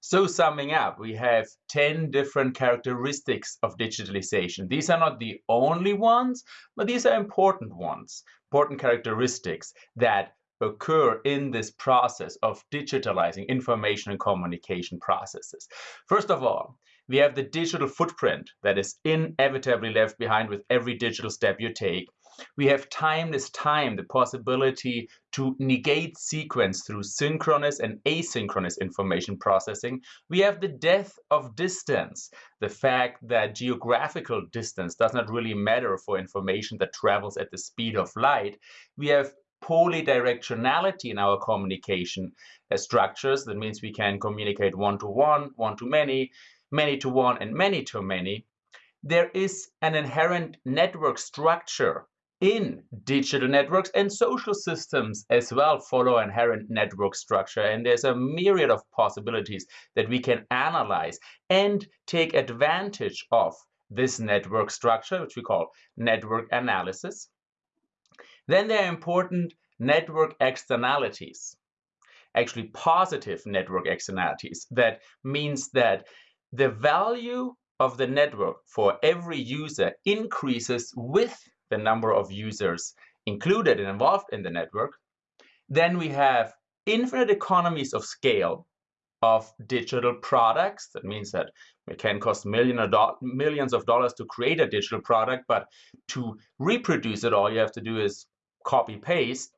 So summing up, we have 10 different characteristics of digitalization. These are not the only ones, but these are important ones, important characteristics that occur in this process of digitalizing information and communication processes. First of all, we have the digital footprint that is inevitably left behind with every digital step you take. We have timeless time, the possibility to negate sequence through synchronous and asynchronous information processing. We have the death of distance, the fact that geographical distance does not really matter for information that travels at the speed of light. We have polydirectionality in our communication uh, structures. That means we can communicate one-to-one, one-to-many, many-to-one, and many-to-many. There is an inherent network structure in digital networks and social systems as well follow inherent network structure and there's a myriad of possibilities that we can analyze and take advantage of this network structure which we call network analysis then there are important network externalities actually positive network externalities that means that the value of the network for every user increases with the number of users included and involved in the network. Then we have infinite economies of scale of digital products. That means that it can cost millions of dollars to create a digital product, but to reproduce it, all you have to do is copy paste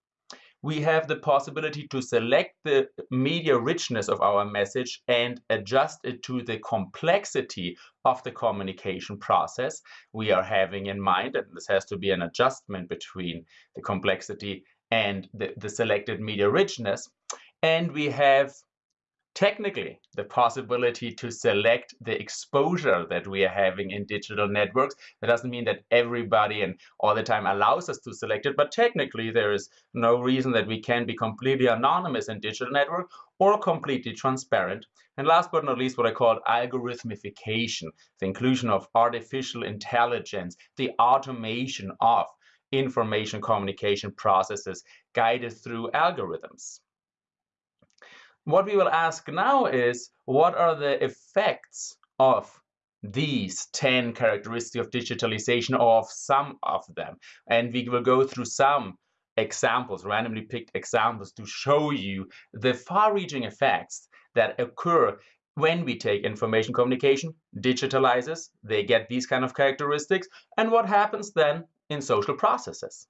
we have the possibility to select the media richness of our message and adjust it to the complexity of the communication process we are having in mind. And this has to be an adjustment between the complexity and the, the selected media richness. And we have technically the possibility to select the exposure that we are having in digital networks. That doesn't mean that everybody and all the time allows us to select it, but technically there is no reason that we can be completely anonymous in digital network or completely transparent. And last but not least, what I call algorithmification, the inclusion of artificial intelligence, the automation of information communication processes guided through algorithms. What we will ask now is, what are the effects of these 10 characteristics of digitalization or of some of them? And we will go through some examples, randomly picked examples to show you the far-reaching effects that occur when we take information communication, digitalizes, they get these kind of characteristics, and what happens then in social processes.